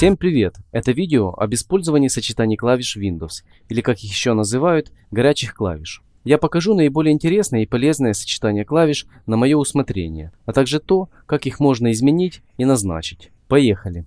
Всем привет! Это видео об использовании сочетаний клавиш Windows, или как их еще называют, горячих клавиш. Я покажу наиболее интересное и полезное сочетание клавиш на мое усмотрение, а также то, как их можно изменить и назначить. Поехали!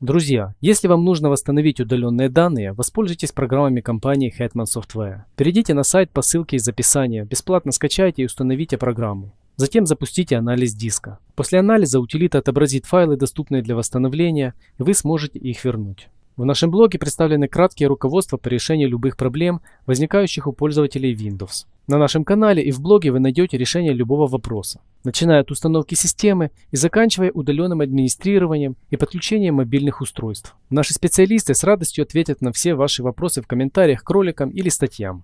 Друзья, если вам нужно восстановить удаленные данные, воспользуйтесь программами компании Hetman Software. Перейдите на сайт по ссылке из описания, бесплатно скачайте и установите программу. Затем запустите анализ диска. После анализа утилита отобразит файлы, доступные для восстановления, и вы сможете их вернуть. В нашем блоге представлены краткие руководства по решению любых проблем, возникающих у пользователей Windows. На нашем канале и в блоге вы найдете решение любого вопроса, начиная от установки системы и заканчивая удаленным администрированием и подключением мобильных устройств. Наши специалисты с радостью ответят на все ваши вопросы в комментариях к роликам или статьям.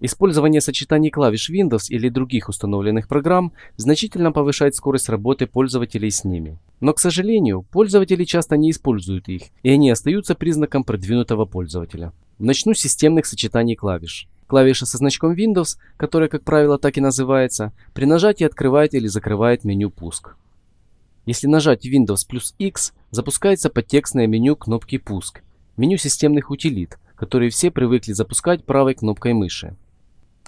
Использование сочетаний клавиш Windows или других установленных программ значительно повышает скорость работы пользователей с ними. Но, к сожалению, пользователи часто не используют их, и они остаются признаком продвинутого пользователя. Начну с системных сочетаний клавиш. Клавиша со значком Windows, которая, как правило, так и называется, при нажатии открывает или закрывает меню «Пуск». Если нажать Windows плюс X, запускается подтекстное меню кнопки «Пуск», меню системных утилит, которые все привыкли запускать правой кнопкой мыши.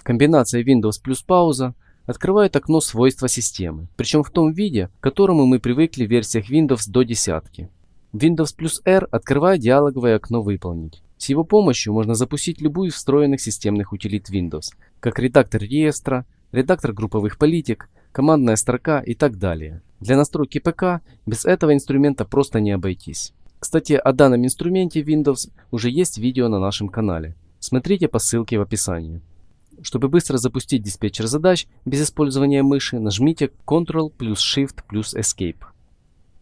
Комбинация Windows плюс пауза открывает окно свойства системы, причем в том виде, к которому мы привыкли в версиях Windows до десятки. Windows плюс R открывает диалоговое окно «Выполнить». С его помощью можно запустить любую из встроенных системных утилит Windows, как редактор реестра, редактор групповых политик, командная строка и так далее. Для настройки ПК без этого инструмента просто не обойтись. Кстати, о данном инструменте Windows уже есть видео на нашем канале. Смотрите по ссылке в описании. Чтобы быстро запустить диспетчер задач без использования мыши, нажмите Ctrl плюс Shift плюс Escape.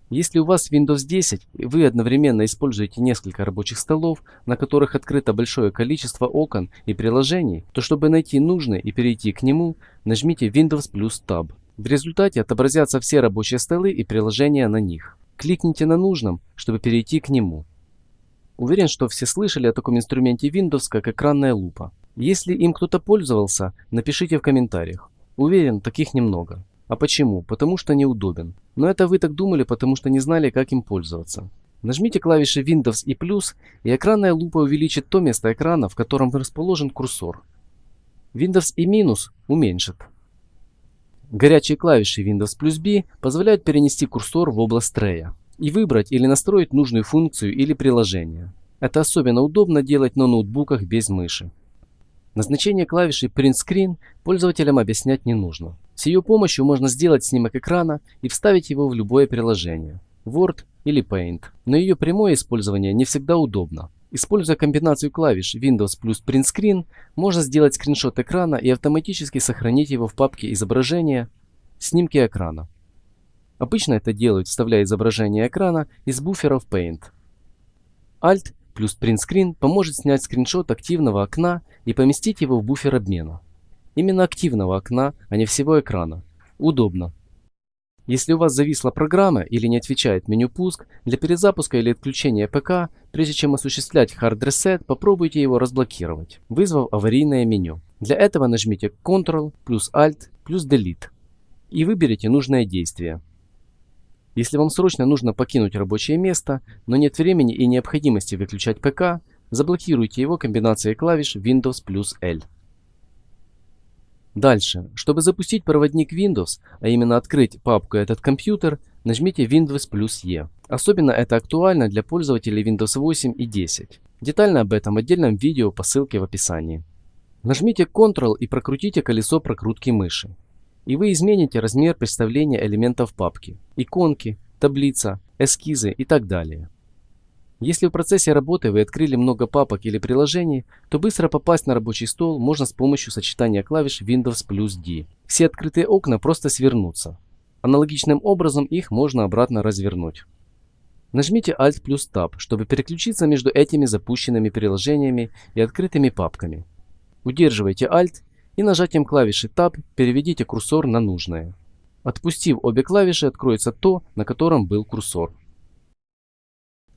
Если у вас Windows 10 и вы одновременно используете несколько рабочих столов, на которых открыто большое количество окон и приложений, то чтобы найти нужный и перейти к нему, нажмите Windows плюс Tab. В результате отобразятся все рабочие столы и приложения на них. Кликните на нужном, чтобы перейти к нему. Уверен, что все слышали о таком инструменте Windows, как экранная лупа. Если им кто-то пользовался, напишите в комментариях. Уверен, таких немного. А почему? Потому что неудобен. Но это вы так думали, потому что не знали, как им пользоваться. Нажмите клавиши Windows и плюс, и экранная лупа увеличит то место экрана, в котором расположен курсор. Windows и минус уменьшит. Горячие клавиши Windows плюс B позволяют перенести курсор в область трея и выбрать или настроить нужную функцию или приложение. Это особенно удобно делать на ноутбуках без мыши. Назначение клавиши Print Screen пользователям объяснять не нужно. С ее помощью можно сделать снимок экрана и вставить его в любое приложение – Word или Paint. Но ее прямое использование не всегда удобно. Используя комбинацию клавиш Windows плюс Print Screen, можно сделать скриншот экрана и автоматически сохранить его в папке изображения «Снимки экрана». Обычно это делают, вставляя изображение экрана из буфера в Paint. Alt плюс Print Screen поможет снять скриншот активного окна и поместить его в буфер обмена. Именно активного окна, а не всего экрана. Удобно. Если у вас зависла программа или не отвечает меню пуск, для перезапуска или отключения ПК, прежде чем осуществлять Hard Reset, попробуйте его разблокировать, вызвав аварийное меню. Для этого нажмите Ctrl плюс Alt плюс Delete и выберите нужное действие. Если вам срочно нужно покинуть рабочее место, но нет времени и необходимости выключать ПК, заблокируйте его комбинацией клавиш Windows плюс L. Дальше, чтобы запустить проводник Windows, а именно открыть папку «Этот компьютер», нажмите Windows плюс E. Особенно это актуально для пользователей Windows 8 и 10. Детально об этом отдельном видео по ссылке в описании. Нажмите Ctrl и прокрутите колесо прокрутки мыши и вы измените размер представления элементов папки, иконки, таблица, эскизы и так далее. Если в процессе работы вы открыли много папок или приложений, то быстро попасть на рабочий стол можно с помощью сочетания клавиш Windows плюс D. Все открытые окна просто свернутся. Аналогичным образом их можно обратно развернуть. Нажмите Alt плюс Tab, чтобы переключиться между этими запущенными приложениями и открытыми папками. Удерживайте Alt и нажатием клавиши Tab переведите курсор на нужное. Отпустив обе клавиши, откроется то, на котором был курсор.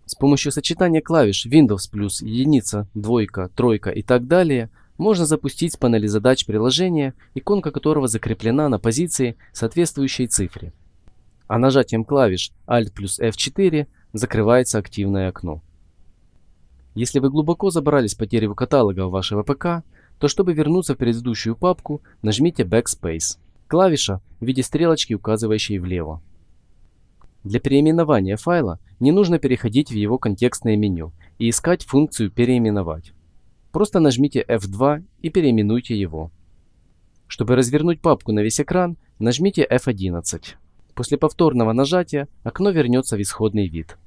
С помощью сочетания клавиш Windows плюс единица, двойка, тройка и так далее можно запустить с панели задач приложение, иконка которого закреплена на позиции, соответствующей цифре. А нажатием клавиш Alt плюс F4 закрывается активное окно. Если вы глубоко забрались по дереву каталога вашего ПК, то чтобы вернуться в предыдущую папку, нажмите Backspace. Клавиша в виде стрелочки, указывающей влево. Для переименования файла не нужно переходить в его контекстное меню и искать функцию «Переименовать». Просто нажмите F2 и переименуйте его. Чтобы развернуть папку на весь экран, нажмите F11. После повторного нажатия окно вернется в исходный вид.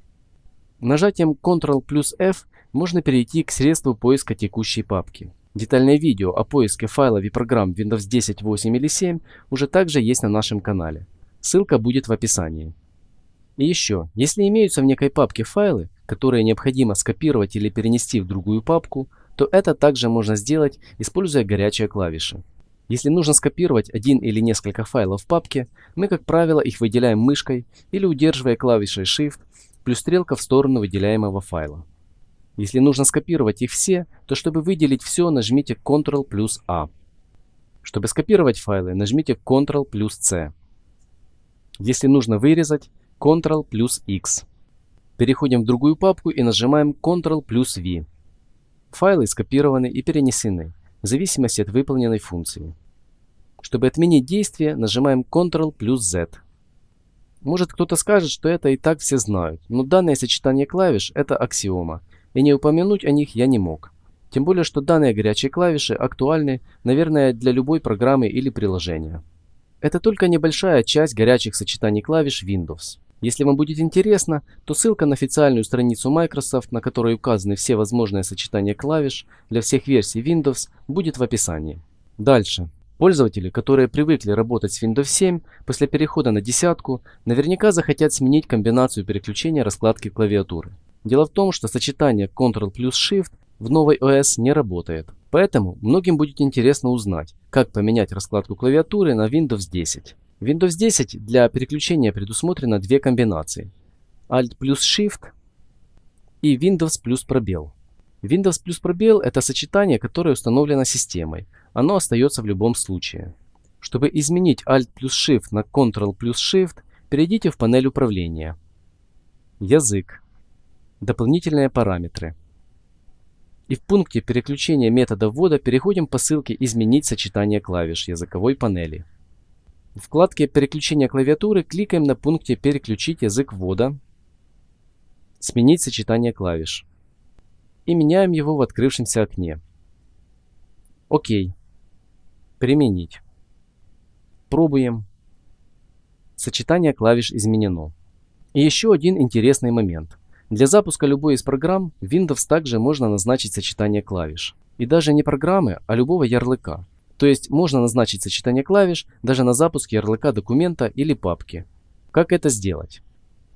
Нажатием Ctrl плюс F можно перейти к средству поиска текущей папки. Детальное видео о поиске файлов и программ Windows 10, 8 или 7 уже также есть на нашем канале. Ссылка будет в описании. И еще, если имеются в некой папке файлы, которые необходимо скопировать или перенести в другую папку, то это также можно сделать, используя горячие клавиши. Если нужно скопировать один или несколько файлов в папке, мы, как правило, их выделяем мышкой или удерживая клавишей Shift плюс стрелка в сторону выделяемого файла. Если нужно скопировать их все, то чтобы выделить все, нажмите Ctrl плюс A. Чтобы скопировать файлы, нажмите Ctrl плюс C. Если нужно вырезать, Ctrl плюс X. Переходим в другую папку и нажимаем Ctrl плюс V. Файлы скопированы и перенесены, в зависимости от выполненной функции. Чтобы отменить действие, нажимаем Ctrl плюс Z. Может кто-то скажет, что это и так все знают, но данное сочетание клавиш – это аксиома, и не упомянуть о них я не мог. Тем более, что данные горячие клавиши актуальны, наверное, для любой программы или приложения. Это только небольшая часть горячих сочетаний клавиш Windows. Если вам будет интересно, то ссылка на официальную страницу Microsoft, на которой указаны все возможные сочетания клавиш для всех версий Windows, будет в описании. Дальше. Пользователи, которые привыкли работать с Windows 7, после перехода на десятку, наверняка захотят сменить комбинацию переключения раскладки клавиатуры. Дело в том, что сочетание Ctrl плюс Shift в новой OS не работает. Поэтому многим будет интересно узнать, как поменять раскладку клавиатуры на Windows 10. В Windows 10 для переключения предусмотрено две комбинации. Alt плюс Shift и Windows плюс пробел. Windows плюс пробел – это сочетание, которое установлено системой. Оно остается в любом случае. Чтобы изменить Alt плюс Shift на Ctrl плюс Shift, перейдите в панель управления. Язык. Дополнительные параметры. И в пункте переключения метода ввода переходим по ссылке «Изменить сочетание клавиш» языковой панели. В вкладке переключения клавиатуры кликаем на пункте «Переключить язык ввода», «Сменить сочетание клавиш» и меняем его в открывшемся окне. ОК. Применить. Пробуем. Сочетание клавиш изменено. И еще один интересный момент. Для запуска любой из программ в Windows также можно назначить сочетание клавиш. И даже не программы, а любого ярлыка. То есть можно назначить сочетание клавиш даже на запуск ярлыка документа или папки. Как это сделать?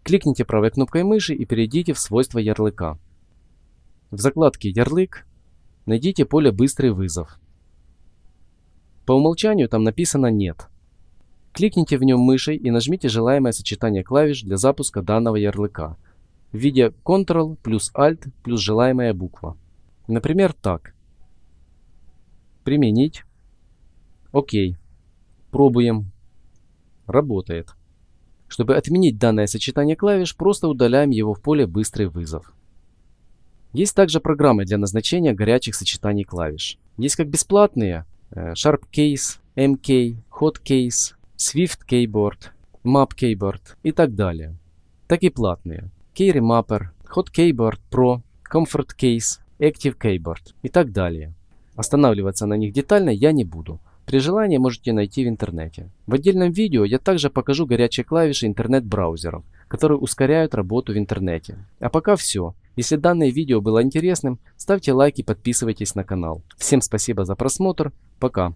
Кликните правой кнопкой мыши и перейдите в свойства ярлыка. В закладке «Ярлык» найдите поле «Быстрый вызов». По умолчанию там написано «Нет». Кликните в нем мышей и нажмите желаемое сочетание клавиш для запуска данного ярлыка в виде Ctrl плюс Alt плюс желаемая буква. Например, так. Применить. Окей. Пробуем. Работает. Чтобы отменить данное сочетание клавиш, просто удаляем его в поле «Быстрый вызов». Есть также программы для назначения горячих сочетаний клавиш. Есть как бесплатные э, Sharp Case, MK, Hot Case, Swift Keyboard, Map Keyboard и так далее. Так и платные Key Mapper, Hot Keyboard Pro, Comfort Case, Active Keyboard и так далее. Останавливаться на них детально я не буду. При желании можете найти в интернете. В отдельном видео я также покажу горячие клавиши интернет-браузеров, которые ускоряют работу в интернете. А пока все. Если данное видео было интересным, ставьте лайк и подписывайтесь на канал. Всем спасибо за просмотр. Пока.